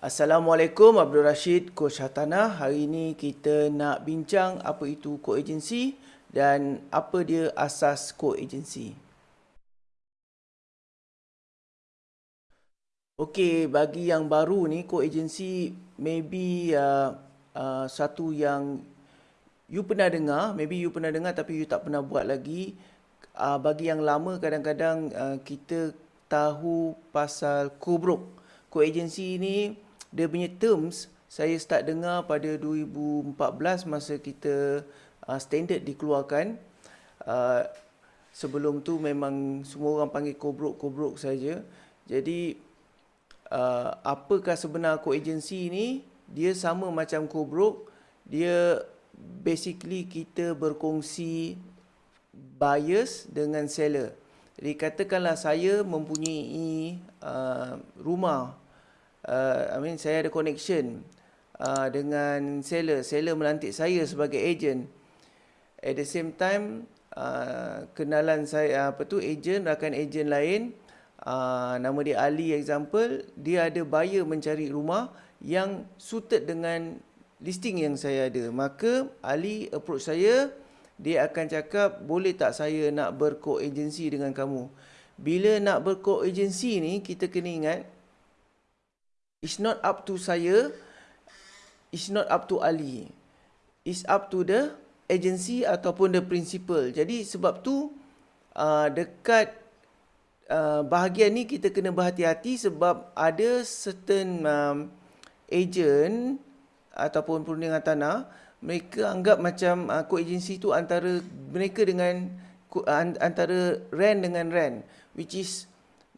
Assalamualaikum Abdul Rashid Coach Hatana. Hari ini kita nak bincang apa itu co-agency dan apa dia asas co-agency. Okey, bagi yang baru ni co-agency maybe uh, uh, satu yang you pernah dengar, maybe you pernah dengar tapi you tak pernah buat lagi. Uh, bagi yang lama kadang-kadang uh, kita tahu pasal co-broke. Co-agency ni dia punya terms saya start dengar pada 2014 masa kita uh, standard dikeluarkan. Uh, sebelum tu memang semua orang panggil kobrok-kobrok saja. Jadi uh, apakah sebenar co-agency ni? Dia sama macam kobrok. Dia basically kita berkongsi buyers dengan seller. Jadi katakanlah saya mempunyai uh, rumah uh, I mean saya ada connection uh, dengan seller, seller melantik saya sebagai agent. At the same time uh, kenalan saya apa tu agent rakan agent lain uh, nama dia Ali example, dia ada buyer mencari rumah yang suited dengan listing yang saya ada. Maka Ali approach saya, dia akan cakap boleh tak saya nak berko-agency dengan kamu. Bila nak berko-agency ni kita kena ingat It's not up to saya. It's not up to Ali. It's up to the agency ataupun the principal. Jadi sebab tu uh, dekat uh, bahagian ni kita kena berhati-hati sebab ada certain um, agent ataupun perundingan tanah mereka anggap macam uh, co-agency tu antara mereka dengan uh, antara rent dengan rent which is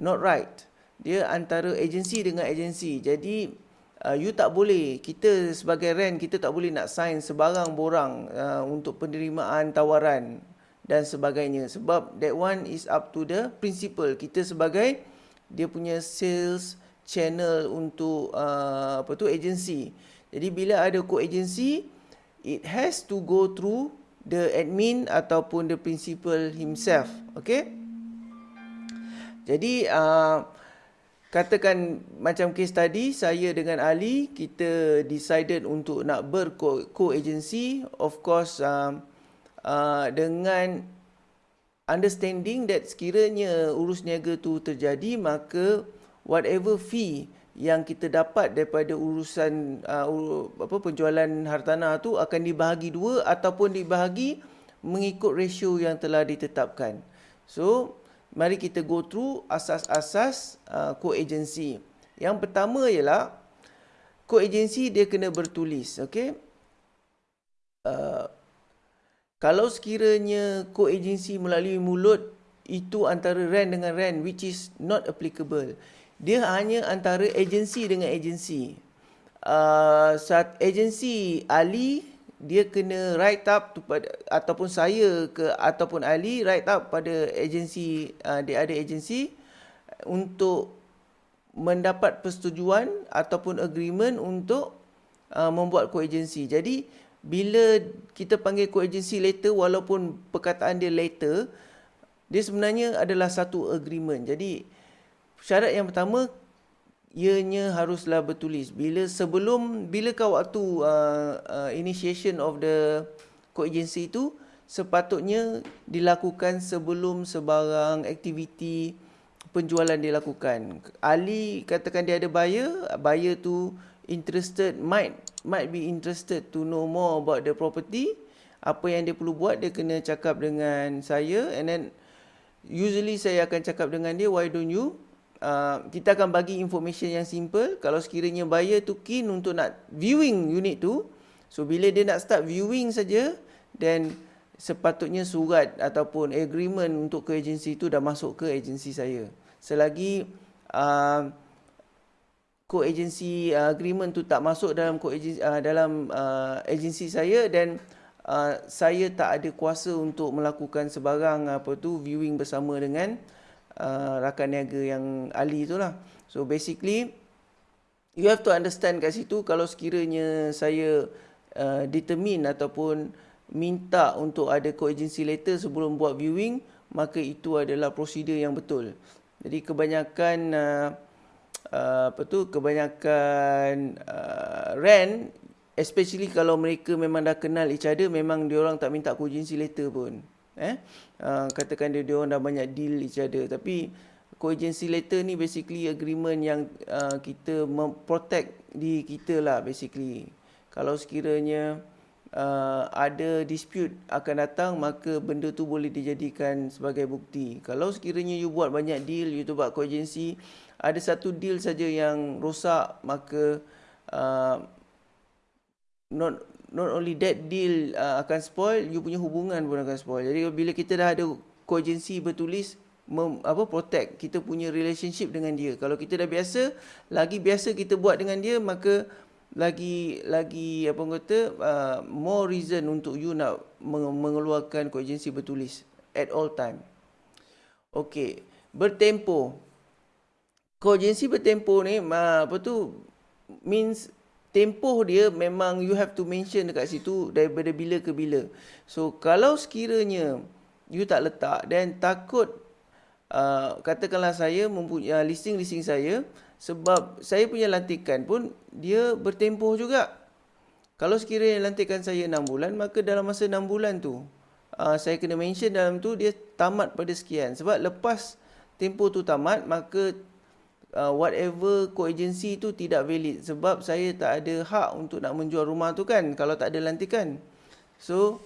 not right dia antara agensi dengan agensi. Jadi uh, you tak boleh kita sebagai rent kita tak boleh nak sign sebarang borang uh, untuk penerimaan tawaran dan sebagainya sebab that one is up to the principal. Kita sebagai dia punya sales channel untuk uh, apa tu agensi. Jadi bila ada co-agency it has to go through the admin ataupun the principal himself. Okay? Jadi uh, Katakan macam case tadi, saya dengan Ali, kita decided untuk nak ber-co-agency. Of course, uh, uh, dengan understanding that sekiranya urus niaga tu terjadi, maka whatever fee yang kita dapat daripada urusan uh, apa penjualan hartanah tu akan dibahagi dua ataupun dibahagi mengikut ratio yang telah ditetapkan. So, mari kita go through asas-asas uh, co-agency. Yang pertama ialah co-agency dia kena bertulis, okey? Uh, kalau sekiranya co-agency melalui mulut itu antara rent dengan rent which is not applicable. Dia hanya antara agensi dengan agensi. Uh, saat agensi Ali dia kena write up tu pada ataupun saya ke ataupun Ali write up pada agensi uh, dia ada agensi untuk mendapat persetujuan ataupun agreement untuk uh, membuat co-agency. Jadi bila kita panggil co-agency letter walaupun perkataan dia letter dia sebenarnya adalah satu agreement. Jadi syarat yang pertama ianya haruslah bertulis. Bila sebelum bila kau waktu uh, uh, initiation of the co-agency itu sepatutnya dilakukan sebelum sebarang aktiviti penjualan dilakukan. Ali katakan dia ada buyer buyer tu interested might might be interested to know more about the property. Apa yang dia perlu buat dia kena cakap dengan saya. And then usually saya akan cakap dengan dia why don't you Uh, kita akan bagi information yang simple. Kalau sekiranya buyer tu keen untuk nak viewing unit tu so bila dia nak start viewing saja then sepatutnya surat ataupun agreement untuk ke agensi tu dah masuk ke agensi saya. Selagi uh, co-agency uh, agreement tu tak masuk dalam co-agency uh, dalam uh, agensi saya dan uh, saya tak ada kuasa untuk melakukan sebarang apa tu viewing bersama dengan uh, rakan niaga yang Ali tu lah. So basically, you have to understand kat situ kalau sekiranya saya uh, determine ataupun minta untuk ada co-agency letter sebelum buat viewing, maka itu adalah prosedur yang betul. Jadi kebanyakan uh, uh, apa tu kebanyakan uh, rent especially kalau mereka memang dah kenal each other memang dia orang tak minta cogency letter pun eh? Uh, katakan dia dia orang dah banyak deal each other. Tapi cogency letter ni basically agreement yang uh, kita protect di kita lah basically. Kalau sekiranya uh, ada dispute akan datang maka benda tu boleh dijadikan sebagai bukti. Kalau sekiranya you buat banyak deal you tu buat cogency ada satu deal saja yang rosak maka uh, not not only that deal uh, akan spoil you punya hubungan pun akan spoil. Jadi bila kita dah ada cogency bertulis mem, apa protect kita punya relationship dengan dia. Kalau kita dah biasa lagi biasa kita buat dengan dia maka lagi lagi apa kata uh, more reason untuk you nak mengeluarkan cogency bertulis at all time. Okey bertempo. Kogensi bertempoh ni apa tu means tempoh dia memang you have to mention dekat situ daripada bila ke bila. So kalau sekiranya you tak letak then takut uh, katakanlah saya mempunyai uh, listing-listing saya sebab saya punya lantikan pun dia bertempoh juga. Kalau sekiranya lantikan saya 6 bulan maka dalam masa 6 bulan tu uh, saya kena mention dalam tu dia tamat pada sekian. Sebab lepas tempoh tu tamat maka uh, whatever co-agency tu tidak valid sebab saya tak ada hak untuk nak menjual rumah tu kan kalau tak ada lantikan. So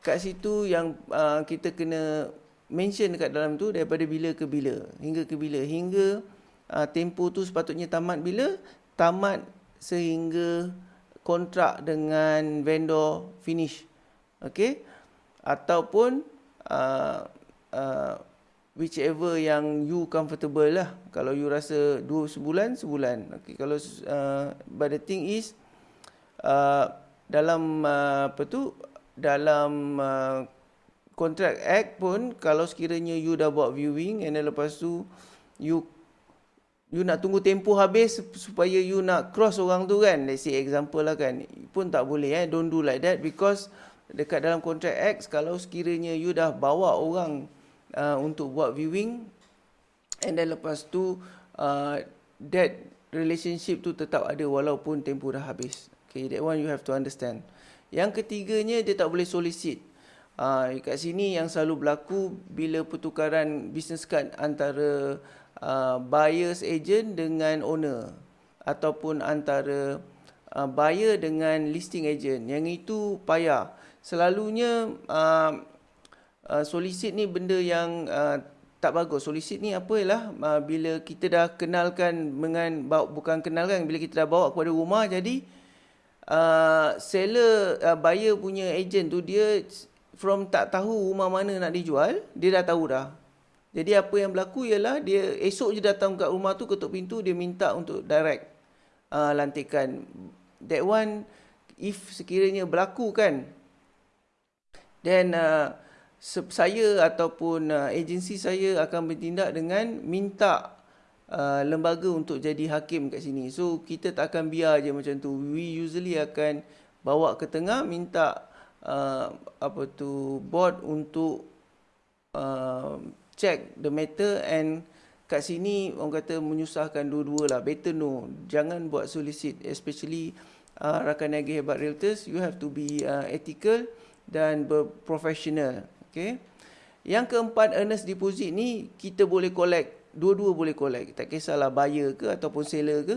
kat situ yang uh, kita kena mention dekat dalam tu daripada bila ke bila hingga ke bila hingga uh, tempoh tu sepatutnya tamat bila tamat sehingga kontrak dengan vendor finish. Okay? Ataupun uh, uh, whichever yang you comfortable lah. Kalau you rasa dua sebulan, sebulan. Okay, kalau uh, but the thing is uh, dalam uh, apa tu dalam uh, contract act pun kalau sekiranya you dah buat viewing and then lepas tu you you nak tunggu tempoh habis supaya you nak cross orang tu kan let's say example lah kan pun tak boleh eh don't do like that because dekat dalam contract act kalau sekiranya you dah bawa orang uh, untuk buat viewing and then lepas tu uh, that relationship tu tetap ada walaupun tempoh dah habis. Okay, that one you have to understand. Yang ketiganya dia tak boleh solicit. Uh, kat sini yang selalu berlaku bila pertukaran business card antara uh, buyer's agent dengan owner ataupun antara uh, buyer dengan listing agent. Yang itu payah. Selalunya uh, uh, solicit ni benda yang uh, tak bagus. Solicit ni apa ialah uh, bila kita dah kenalkan dengan bukan kenalkan bila kita dah bawa kepada rumah jadi uh, seller uh, buyer punya agent tu dia from tak tahu rumah mana nak dijual, dia dah tahu dah. Jadi apa yang berlaku ialah dia esok je datang kat rumah tu ketuk pintu dia minta untuk direct uh, lantikan. That one if sekiranya berlaku kan then uh, saya ataupun uh, agensi saya akan bertindak dengan minta uh, lembaga untuk jadi hakim kat sini. So kita tak akan biar je macam tu. We usually akan bawa ke tengah minta uh, apa tu board untuk uh, check the matter and kat sini orang kata menyusahkan dua-dua lah. Better no. Jangan buat solicit especially uh, rakan niaga hebat realtors. You have to be uh, ethical dan berprofessional. Okay. Yang keempat earnest deposit ni kita boleh collect, dua-dua boleh collect. Tak kisahlah buyer ke ataupun seller ke,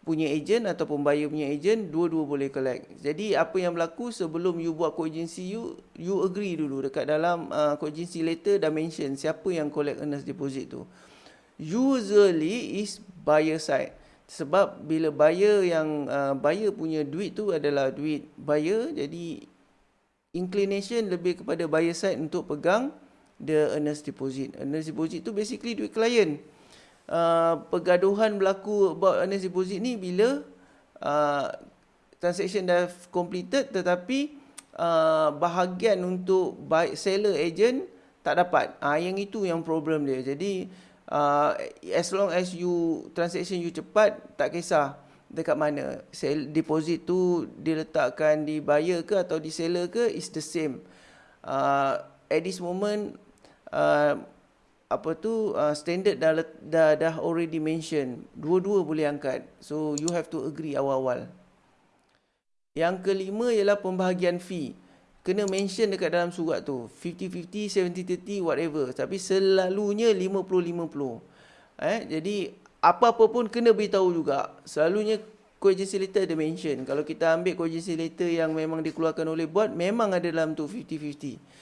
punya agent ataupun buyer punya agent, dua-dua boleh collect. Jadi apa yang berlaku sebelum you buat co-agency you, you agree dulu dekat dalam uh, co-agency letter dah mention siapa yang collect earnest deposit tu. Usually is buyer side. Sebab bila buyer yang uh, buyer punya duit tu adalah duit buyer, jadi inclination lebih kepada buyer side untuk pegang the earnest deposit. Earnest deposit tu basically duit klien. Uh, pergaduhan berlaku about earnest deposit ni bila uh, transaction dah completed tetapi uh, bahagian untuk buy, seller agent tak dapat. Ah uh, yang itu yang problem dia. Jadi uh, as long as you transaction you cepat tak kisah dekat mana? Deposit tu diletakkan di buyer ke atau di seller ke? Is the same. Uh, at this moment uh, apa tu uh, standard dah, dah dah already mention dua-dua boleh angkat. So you have to agree awal-awal. Yang kelima ialah pembahagian fee. Kena mention dekat dalam surat tu. 50-50 70-30 whatever. Tapi selalunya 50-50 eh jadi apa-apa pun kena beritahu juga. Selalunya co-agency letter ada mention. Kalau kita ambil co-agency letter yang memang dikeluarkan oleh board memang ada dalam tu 50-50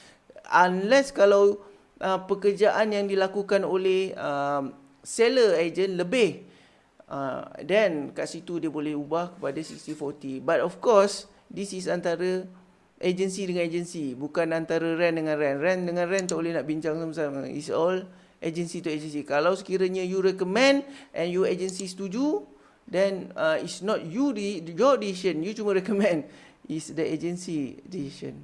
unless kalau uh, pekerjaan yang dilakukan oleh uh, seller agent lebih uh, then kat situ dia boleh ubah kepada 60-40 but of course this is antara agency dengan agency bukan antara rent dengan rent. Rent dengan rent tak boleh nak bincang sama-sama. It's all agency to agency kalau sekiranya you recommend and you agency setuju then uh, it's not you the your decision you cuma recommend is the agency decision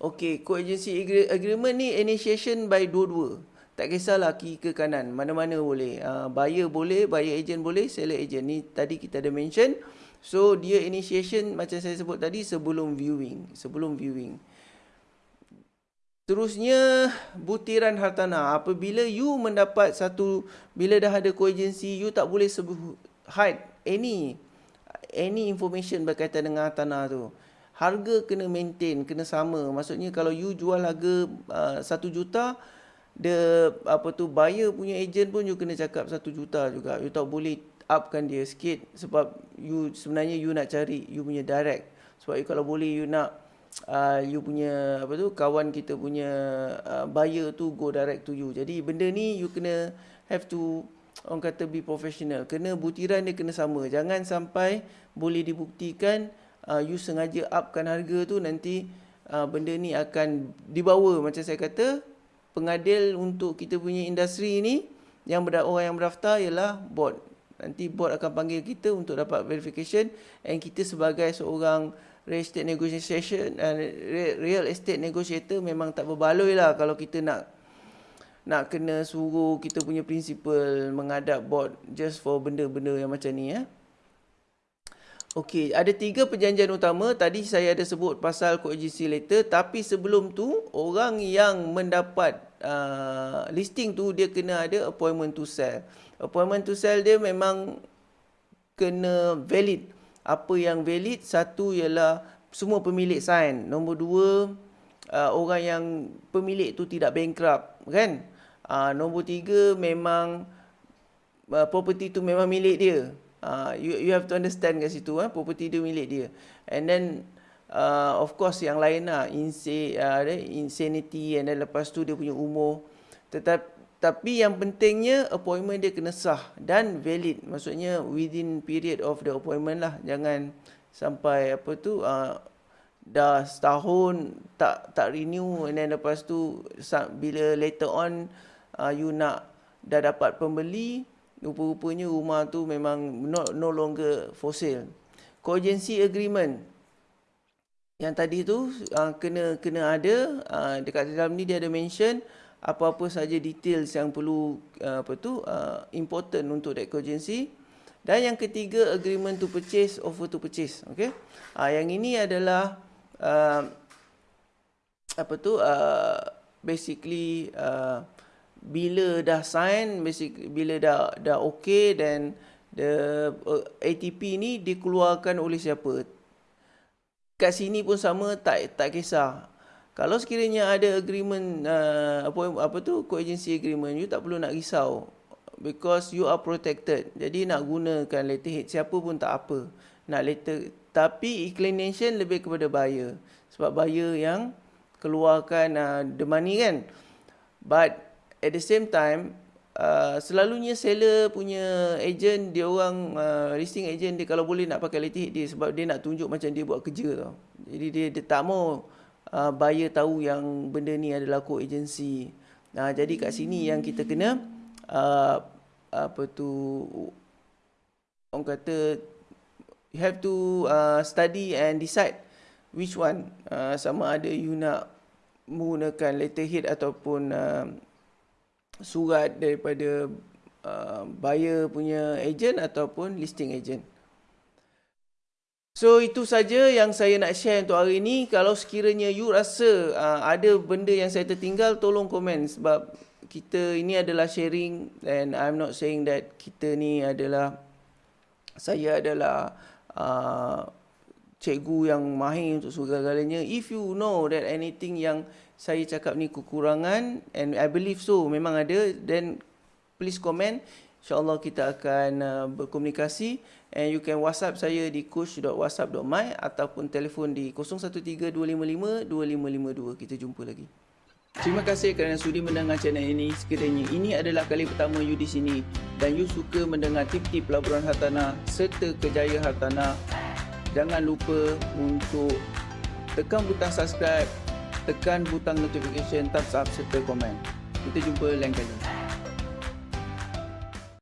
Okay, co-agency agreement ni initiation by dua-dua. Tak kisahlah kiri ke kanan, mana-mana boleh. Uh, buyer boleh, buyer agent boleh, seller agent. Ni tadi kita ada mention. So, dia initiation macam saya sebut tadi sebelum viewing. Sebelum viewing. Terusnya, butiran hartanah. Apabila you mendapat satu, bila dah ada co-agency, you tak boleh hide any any information berkaitan dengan hartanah tu harga kena maintain, kena sama. Maksudnya kalau you jual harga uh, 1 juta, the apa tu buyer punya agent pun you kena cakap 1 juta juga. You tak boleh upkan dia sikit sebab you sebenarnya you nak cari you punya direct. Sebab you kalau boleh you nak uh, you punya apa tu kawan kita punya uh, buyer tu go direct to you. Jadi benda ni you kena have to orang kata be professional. Kena butiran dia kena sama. Jangan sampai boleh dibuktikan uh, you sengaja upkan harga tu nanti uh, benda ni akan dibawa macam saya kata pengadil untuk kita punya industri ni yang ber- orang yang berdaftar ialah board nanti board akan panggil kita untuk dapat verification and kita sebagai seorang real estate negotiation uh, real estate negotiator memang tak berbaloi lah kalau kita nak nak kena suruh kita punya principal menghadap board just for benda-benda yang macam ni ya. Eh. Okey, ada tiga perjanjian utama. Tadi saya ada sebut pasal courtesy letter. Tapi sebelum tu, orang yang mendapat uh, listing tu, dia kena ada appointment to sell. Appointment to sell dia memang kena valid. Apa yang valid? Satu ialah semua pemilik sign. Nombor dua, uh, orang yang pemilik tu tidak bankrupt. Kan? Uh, nombor tiga, memang uh, property tu memang milik dia. Uh, you you have to understand kat situ eh property dia milik dia. And then uh, of course yang lain lah uh, insanity and then lepas tu dia punya umur. Tetapi tapi yang pentingnya appointment dia kena sah dan valid. Maksudnya within period of the appointment lah. Jangan sampai apa tu uh, dah setahun tak tak renew and then lepas tu bila later on uh, you nak dah dapat pembeli rupa-rupanya rumah tu memang no, no longer for sale. Cogency agreement yang tadi tu uh, kena kena ada uh, dekat dalam ni dia ada mention apa-apa saja details yang perlu uh, apa tu uh, important untuk that cogency. Dan yang ketiga agreement to purchase offer to purchase okey. Uh, yang ini adalah uh, apa tu basically bila dah sign basic bila dah dah okey dan the ATP ni dikeluarkan oleh siapa kat sini pun sama tak tak kisah kalau sekiranya ada agreement uh, apa apa tu co-agency agreement you tak perlu nak risau. Because you are protected. Jadi nak gunakan letterhead siapa pun tak apa nak letter. Tapi inclination lebih kepada buyer. Sebab buyer yang keluarkan uh, the money kan. But at the same time uh, selalunya seller punya agent dia orang uh, listing agent dia kalau boleh nak pakai letterhead dia sebab dia nak tunjuk macam dia buat kerja tau. Jadi dia, dia tak mau uh, buyer tahu yang benda ni adalah co agency. Nah, jadi kat sini yang kita kena uh, apa tu orang kata you have to uh, study and decide which one uh, sama ada you nak menggunakan letterhead ataupun uh, surat daripada uh, buyer punya agent ataupun listing agent. So itu saja yang saya nak share untuk hari ini. Kalau sekiranya you rasa uh, ada benda yang saya tertinggal, tolong komen sebab kita ini adalah sharing and I'm not saying that kita ni adalah saya adalah uh, cikgu yang mahir untuk segala-galanya. If you know that anything yang saya cakap ni kekurangan and I believe so memang ada then please comment InsyaAllah kita akan uh, berkomunikasi and you can WhatsApp saya di coach.whatsapp.my ataupun telefon di 0132552552. Kita jumpa lagi. Terima kasih kerana sudi mendengar channel ini. Sekiranya ini adalah kali pertama you di sini dan you suka mendengar tip-tip pelaburan hartanah serta kejaya hartanah, jangan lupa untuk tekan butang subscribe, tekan butang notification, thumbs up serta komen. Kita jumpa lain kali.